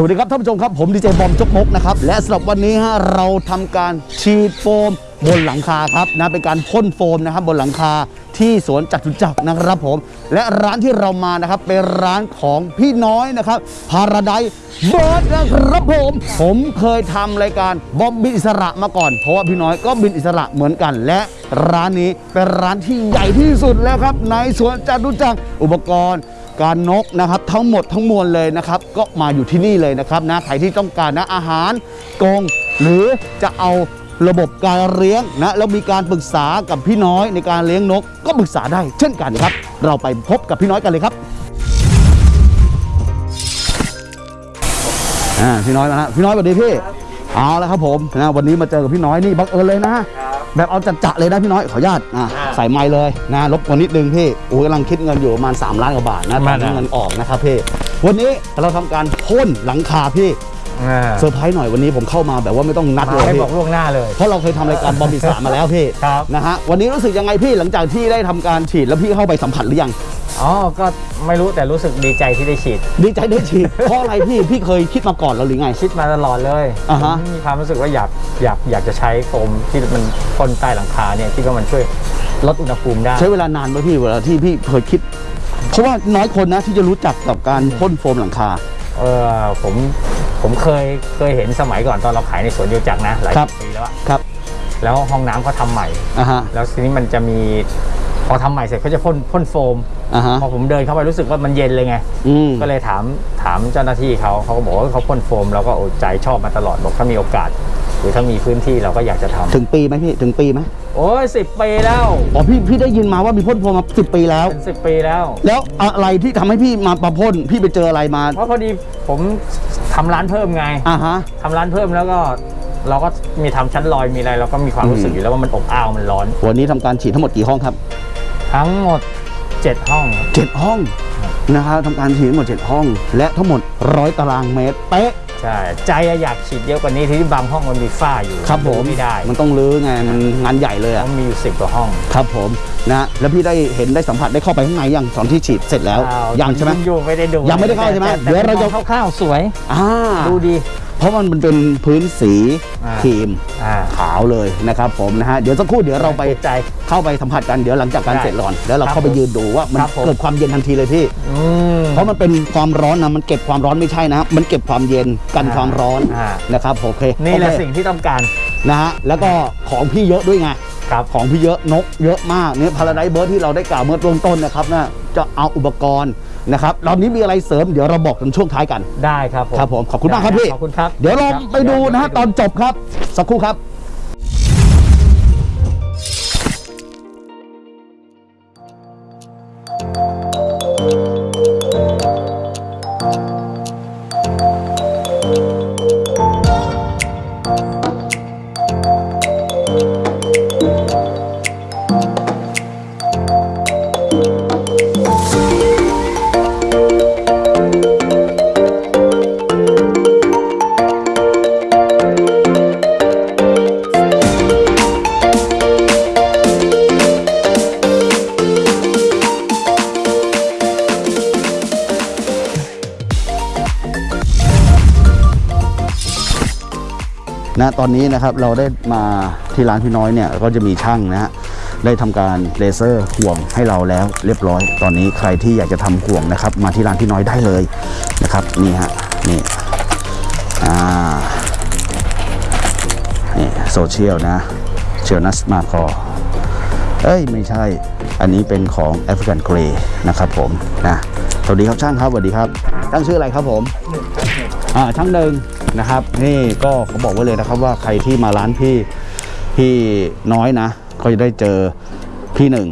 สวัสดีครับท่านผู้ชมครับผมดีเจบอมจกมกนะครับและสำหรับวันนี้ฮะเราทำการฉีดโฟมบนหลังคาครับนะเป็นการพ่นโฟมนะครับบนหลังคาที่สวนจัตุจักรนะครับผม และร้านที่เรามานะครับเป็นร้านของพี่น้อยนะครับพาราไดเบิร์ดนะครับผม ผมเคยทำรายการบอมบินอิสระมาก่อน เพราะว่าพี่น้อยก็บินอิสระเหมือนกัน และร้านนี้เป็นร้านที่ใหญ่ที่สุดแล้วครับในสวนจัตุจักรอุปกรณ์ การนกนะครับทั้งหมดทั้งมวลเลยนะครับ ก็มาอยู่ที่นี่เลยนะครับนะใครที่ต้องการนะอาหารกงหรือจะเอาระบบการเลี้ยงนะแล้วมีการปรึกษากับพี่น้อยในการเลี้ยงนก ก็ปรึกษาได้เช่นกันครับ เราไปพบกับพี่น้อยกันเลยครับอ่าพี่น้อยมานะพี่น้อยสวัสดีพี่เอาแล้วครับผมนะวันนี้มาเจอกับพี่น้อยนี่บังเอิญเลยนะ แบบเอาจัดๆเลยนะพี่น้อยขออนุญาตอะใส่ไม้เลยนะรบกวนนิดนึงพี่โอ้ยกำลังคิดเงินอยู่ประมาณ 3 ล้านกว่าบาทนะตอนที่เงินออกนะครับพี่วันนี้เราทำการพ่นหลังคาพี่อ่า เซอร์ไพรส์หน่อยวันนี้ผมเข้ามาแบบว่าไม่ต้องนัดเลมายให้พี่บอกล่วงหน้าเลย เพราะเราเคยทำรายการบอมบิสามาแล้วพี่ครับนะฮะวันนี้รู้สึกยังไงพี่หลังจากที่ได้ทำการฉีดแล้วพี่เข้าไปสัมผัสหรือยังอ๋อ ก็ไม่รู้แต่รู้สึกดีใจที่ได้ฉีด ดีใจได้ฉีด เพราะอะไรพี่พี่เคยคิดมาก่อนแล้วหรือไง คิดมาตลอดเลยอ่าฮะผมมีความรู้สึกว่าอยากอยากอยากจะใช้โฟมที่มันพ่นใต้หลังคาเนี่ยคิดว่ามันช่วยลดอุณหภูมิได้ ใช้เวลานานไหมพี่เวลาที่พี่เคยคิด เพราะว่าน้อยคนนะที่จะรู้จักกับการพ่นโฟมหลังคา เออผม ผมเคยเคยเห็นสมัยก่อนตอนเราขายในสวนโยจักรนะหลายครับปีแล้วอะครับ แล้วห้องน้ำเขาทำใหม่อ่าฮะ แล้วทีนี้มันจะมีพอทำใหม่เสร็จเขาจะพ่นพ่นโฟมอ่าฮะ พอผมเดินเข้าไปรู้สึกว่ามันเย็นเลยไง อืม ก็เลยถามถามเจ้าหน้าที่เขาเขาก็บอกว่าเขาพ่นโฟมเราก็โอ้ใจชอบมาตลอดบอกถ้ามีโอกาส หรือถ้ามีพื้นที่เราก็อยากจะทำถึงปีไหมพี่ ถึงปีไหมโอ้ยสิบปีแล้วอ๋อพี่พี่ได้ยินมาว่ามีพ่นโฟมมาสิบปีแล้ว เป็นสิบปีแล้ว แล้วอะไรที่ทำให้พี่มาประพ่นพี่ไปเจออะไรมา เพราะพอดีผม ทำร้านเพิ่มไงอ่าฮะทำร้านเพิ่มแล้วก็เราก็มีทำชั้นลอยมีอะไรเราก็มีความรู้สึกอืมอยู่แล้วว่ามันอบอ้าวมันร้อน วันนี้ทำการฉีดทั้งหมดกี่ห้องครับ ทั้งหมด 7 ห้องเจ็ดห้องนะครับทำการฉีดทั้งหมดเจ็ดห้อง และทั้งหมดร้อยตารางเมตรเป๊ะ ใช่ใจอะอยากฉีดเยอะกว่านี้ที่บางห้องมันมีฝ้าอยู่ครับผมไม่ได้มันต้องรื้อไงมันงานใหญ่เลยเพอะราะมีอยู่สิบกว่าห้องครับผมนะแล้วพี่ได้เห็นได้สัมผัสได้เข้าไปข้างในยังตอนที่ฉีดเสร็จแล้วอ้ายังใช่ไหมอยู่ไม่ได้ดูยังไม่ได้เข้าใช่ไหมแต่เดี๋ยวเราจะแต่คร่าวๆสวยอ่าดูดี เพราะมันเป็นพื้นสีอ่าครีมอ่าขาวเลยนะครับผมนะฮะเดี๋ยวสักครู่เดี๋ยวเราไปถูกใจเข้าไปสัมผัสกันเดี๋ยวหลังจากการได้เสร็จก่อนแล้วเราครับเข้าไปยืนดูว่ามันครับผมเกิดความเย็นทันทีเลยพี่อืมเพราะมันเป็นความร้อนนะมันเก็บความร้อนไม่ใช่นะ มันเก็บความเย็นกันอ่าความร้อนอ่านะครับโอเคนี่แหละโอเคสิ่งที่ต้องการนะฮะแล้วก็ของพี่เยอะด้วยไงครับของพี่เยอะนกเยอะมากเนี่ยพาราไดเบิร์ดที่เราได้กล่าวเมื่อต้นต้นนะครับนะจะเอาอุปกรณ์ นะครับตอนนี้มีอะไรเสริมเดี๋ยวเราบอกกันช่วงท้ายกันได้ครับผมครับผมขอบคุณมากครับพี่ขอบคุณครับ เดี๋ยวเราไปดูนะฮะตอนจบครับสักครู่ครับ นะตอนนี้นะครับเราได้มาที่ร้านพี่น้อยเนี่ยก็จะมีช่างนะฮะได้ทำการเลเซอร์ห่วงให้เราแล้วเรียบร้อย ตอนนี้ใครที่อยากจะทำห่วงนะครับ มาที่ร้านพี่น้อยได้เลยนะครับนี่ฮะนี่อ่านี่โซเชียลนะเชียลนัสมาคอเอ้ยไม่ใช่อันนี้เป็นของแอฟริกันเกรย์นะครับผมนะสวัสดีครับช่างครับสวัสดีครับช่างชื่ออะไรครับผมอ่า ช่างหนึ่งนะครับ นี่ก็เขาบอกไว้เลยนะครับว่าใครที่มาร้านพี่พี่น้อยนะ ก็จะได้เจอพี่หนึ่ง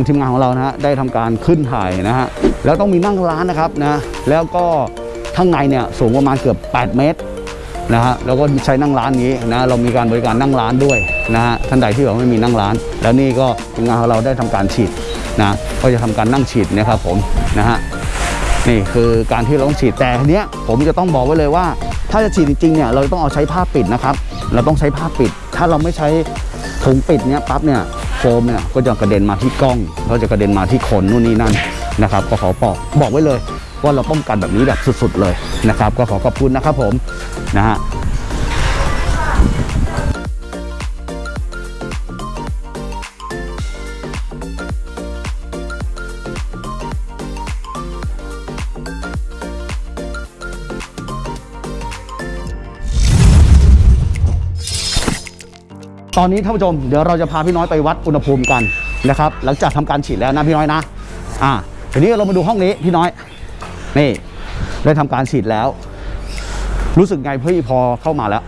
างทีมงานของเรานะฮะได้ทำการขึ้นถ่ายนะฮะแล้วต้องมีนั่งร้านนะครับนะแล้วก็ข้างในเนี่ยสูงประมาณเกือบ 8 เมตรนะฮะแล้วก็ใช้นั่งร้านนี้นะเรามีการบริการนั่งร้านด้วยนะฮะท่านใดที่แบบไม่มีนั่งร้าน แล้วนี่ก็ทีมงานของเราได้ทำการฉีดนะก็จะทำการนั่งฉีดนะครับผมนะฮะนี่คือการที่เราต้องฉีดแต่ทีเนี้ยผมจะต้องบอกไว้เลยว่า ถ้าจะฉีดจริงๆเนี่ยเราต้องเอาใช้ผ้าปิดนะครับ เราต้องใช้ผ้าปิด ถ้าเราไม่ใช้ถุงปิดเนี้ยปั๊บเนี่ย โฟมเนี่ยก็จะกระเด็นมาที่กล้องก็จะกระเด็นมาที่คนนู่นนี่นั่นนะครับก็ขอบอกบอกไว้เลยว่าเราป้องกันแบบนี้แบบสุดๆเลยนะครับ ก็ขอขอบคุณนะครับผมนะฮะ ตอนนี้ท่านผู้ชมเดี๋ยวเราจะพาพี่น้อยไปวัดอุณหภูมิกันนะครับ หลังจากทำการฉีดแล้วนะพี่น้อยนะ อ่าทีนี้เรามาดูห้องนี้พี่น้อย นี่ได้ทำการฉีดแล้ว รู้สึกไงพี่พอเข้ามาแล้ว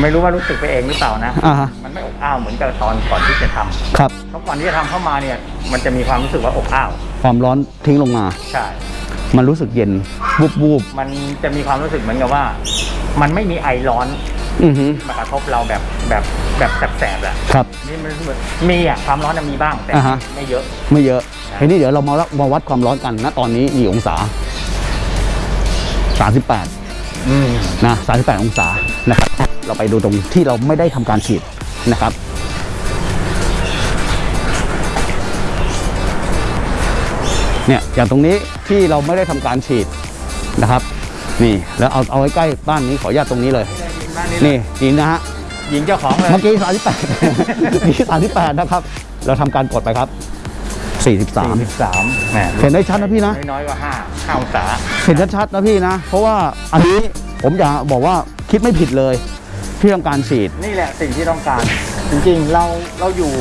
ไม่รู้ว่ารู้สึกไปเองหรือเปล่านะอ่าฮะมันไม่อบอ้าวเหมือนกับตอนก่อนที่จะทำครับเพราะก่อนที่จะทำเข้ามาเนี่ย มันจะมีความรู้สึกว่าอบอ้าวความร้อนทิ้งลงมา ใช่ มันรู้สึกเย็นวูบวูบมันจะมีความรู้สึกเหมือนกับว่า มันไม่มีไอร้อน อือฮึ มากระทบเราแบบแบบแบบแสบๆแหละครับ นี่มันเหมือนมีอะความร้อนน่ะมีบ้างแต่อ่าฮะ ไม่เยอะ ไม่เยอะทีนี้เดี๋ยวเรามามาวัดความร้อนกันนะตอนนี้กี่องศา 38 อืมนะ 38 องศานะครับ เราไปดูตรงที่เราไม่ได้ทำการฉีดนะครับ เนี่ยอย่างตรงนี้ที่เราไม่ได้ทำการฉีดนะครับ นี่แล้วเอาเอาไว้ใกล้บ้านนี้ขออนุญาตตรงนี้เลย นี่นี่นะฮะหญิงเจ้าของเลยเมื่อกี้38นี่38นะครับ เราทำการกดไปครับ43สามแหมเห็นได้ชัดนะพี่นะน้อยๆกว่าห้าห้าองศาเห็นชัดๆนะพี่นะ เพราะว่าอันนี้ผมอยากบอกว่าคิดไม่ผิดเลยที่ทำการฉีดนี่แหละสิ่งที่ต้องการ จริงๆเราเราอยู่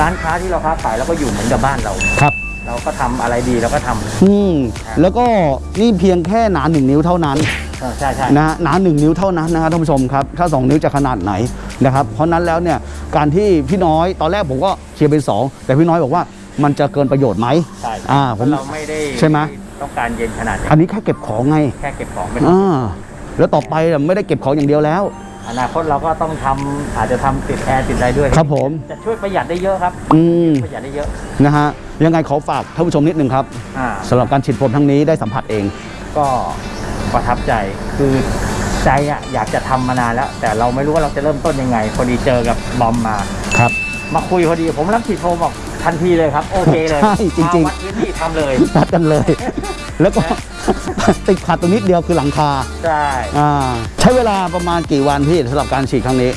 ร้านค้าที่เราค้าขายเราก็อยู่เหมือนกับบ้านเราครับ เราก็ทำอะไรดีเราก็ทำอืมแล้วก็นี่เพียงแค่หนาหนึ่งนิ้วเท่านั้นเออ ใช่ใช่นะฮะหนาหนึ่งนิ้วเท่านั้นนะครับท่านผู้ชมครับ ถ้า 2 นิ้วจะขนาดไหนนะครับ เพราะนั้นแล้วเนี่ยการที่พี่น้อยตอนแรกผมก็เชียร์เป็น 2 แต่พี่น้อยบอกว่ามันจะเกินประโยชน์ไหมใช่อ่าเพผมราะเราไม่ได้ใช่ไหมต้องการเย็นขนาดอันี้นนี้แค่เก็บของไงแค่เก็บของเป็นอ่าแล้วต่อไปน่ะไม่ได้เก็บของอย่างเดียวแล้วอนาคตเราก็ต้องทำอาจจะทำติดแอร์ติดอะไรด้วยครับผมจะช่วยประหยัดได้เยอะครับ อืมประหยัดได้เยอะนะฮะยังไงขอฝากท่านผู้ชมนิดนึงครับอ่าสำหรับการฉีดโฟมทั้งนี้ได้สัมผัสเอง ก็ ประทับใจคือใจอะอยากจะทำมานานแล้ว แต่เราไม่รู้ว่าเราจะเริ่มต้นยังไงพอดีเจอกับบอมมาครับ มาคุยพอดีผมรับฉีดโฟมบอกทันทีเลยครับ โอเคเลยใช่จริงๆมาวัดพื้นที่ทำเลยตัดกันเลย แล้วก็ติดขัดตรงนิดเดียวคือหลังคาใช่อ่าใช้เวลาประมาณกี่วันพี่สำหรับการฉีดครั้งนี้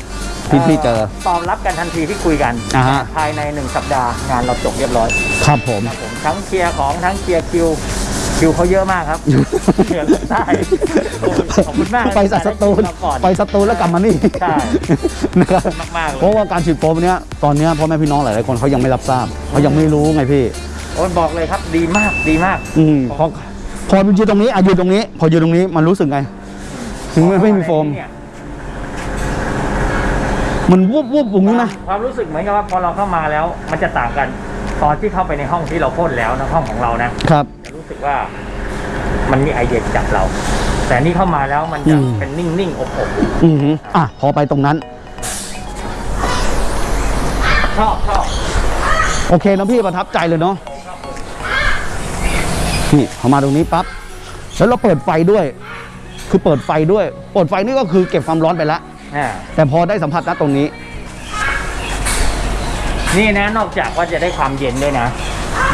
ที่พี่เจอตอบรับกันทันทีที่คุยกันอ่าฮะภายในหนึ่งสัปดาห์งานเราจบเรียบร้อย ครับผมครับผมทั้งเคลียร์ของทั้งเคลียร์คิว คิวเขาเยอะมากครับเคลียร์ได้โอ้ยขอบคุณมากไปสัสตูลที่เราก่อนไปสตูลแล้วกลับมานี่ใช่นะครับมากๆเลยเพราะว่าการฉีดโฟมเนี้ยตอนเนี้ยพ่อแม่พี่น้องหลายๆคนเขายังไม่รับทราบเขายังไม่รู้ไงพี่โอ้ยบอกเลยครับดีมากดีมาก อืมพอพอยืนตรงนี้อะยืนตรงนี้ พอยืนตรงนี้มันรู้สึกไง ถึงไม่ไม่มีโฟมเนี่ยมันวูบวูบอย่างนี้นะความรู้สึกเหมือนกับว่าพอเราเข้ามาแล้ว มันจะต่างกัน ตอนที่เข้าไปในห้องที่เราพ่นแล้วนะห้องของเรานะครับจะ รู้สึกว่ามันมีไอเดียจับเรา แต่นี่เข้ามาแล้วมันจะอืมเป็นนิ่งๆอบอบอือหืออะพอไปตรงนั้น ชอบชอบโอเคนะพี่ประทับใจเลยเนาะนี่พอมาตรงนี้ปั๊บแล้วเราเปิดไฟด้วย คือเปิดไฟด้วย เปิดไฟนี่ก็คือเก็บความร้อนไปแล้วอ่าแต่พอได้สัมผัสณตรงนี้ นี่นะนอกจากว่าจะได้ความเย็นด้วยนะ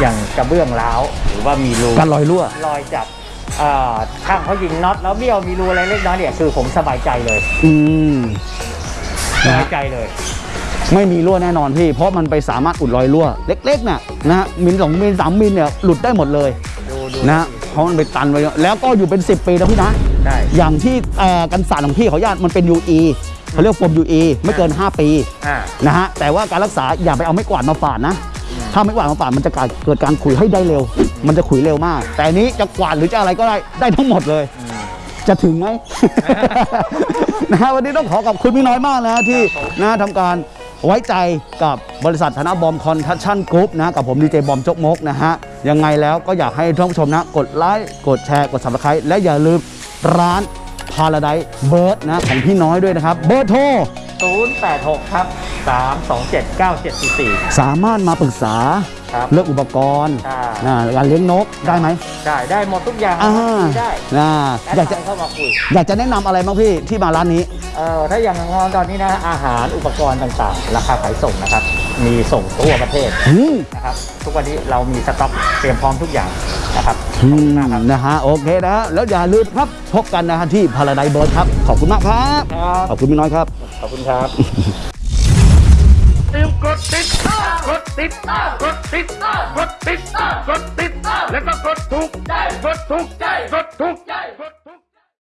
อย่างกระเบื้องร้าวหรือว่ามีรูการลอยรั่ว รอยจับอ่าช่างเขายิงน็อตแล้วเบี้ยวมีรูอะไรเล็กน้อยเนี่ยคือผมสบายใจเลย อืมสนะบาฮะยใจเลย ไม่มีรั่วแน่นอนพี่ เพราะมันไปสามารถอุดรอยรั่ว เล็กๆน่ะนะฮะมิลสองมิลสามมิลเนี่ยหลุดได้หมดเลยดูดูนะฮะเพราะมันไปตันไว้เยอะแล้วก็อยู่เป็น 10 ปีนะพี่นะได้อย่างที่เอ่อกันสาดของพี่เขาญาตมันเป็น UE เขาเรียกโฟม UE ไม่เกิน 5 ปีอ่านะฮะแต่ว่าการรักษาอย่าไปเอาไม้กวาดมาฝาดนะ ถ้าไม้กวาดมาฝาดมันจะเกิดการขุยให้ได้เร็ว มันจะขุยเร็วมาก แต่นี้จะกวาดหรือจะอะไรก็ได้ได้ทั้งหมดเลย จะถึงไหมนะฮะวันนี้ต้องขอขอบคุณพี่น้อยมากนะที่นะทำการไว้ใจกับบริษัทธนบอม Construction Group นะกับผมดีเจบอมจกมกนะฮะยังไงแล้วก็อยากให้ท่านผู้ชมนะ กดไลค์กดแชร์กด subscribe และอย่าลืมร้าน Paradise Bird นะของพี่น้อยด้วยนะครับ เบอร์โทร 086 ครับ 327 9744 สามารถมาปรึกษาครับเรื่องอุปกรณ์ใช่ นะการเลี้ยงนกได้ไหม ได้ได้หมดทุกอย่างอ่าได้นะแอดอยากจะไลน์เข้ามาคุยอยากจะแนะนำอะไรบ้างพี่ที่มาร้านนี้ เอ่อถ้าอย่างตอนนี้นะอาหารอุปกรณ์ต่างๆ ราคาขายส่งนะครับ มีส่งทั่วประเทศอืมนะครับ ทุกวันนี้เรามีสต็อกเตรียมพร้อมทุกอย่างนะครับ อืขอบมคุณมากครับนะฮะโอเคนะฮะแล้วอย่าลืมครับพบกันนะฮะที่พาราไดเบิร์ดครับ ขอบคุณมากครับ ครับ ขอบคุณพี่น้อยครับ ขอบคุณครับลืมกดติดตามกดติดตามกดติดตามกดติดตามกดติดตามแล้วก็กดถูกใจกดถูกใจกดถูกใจ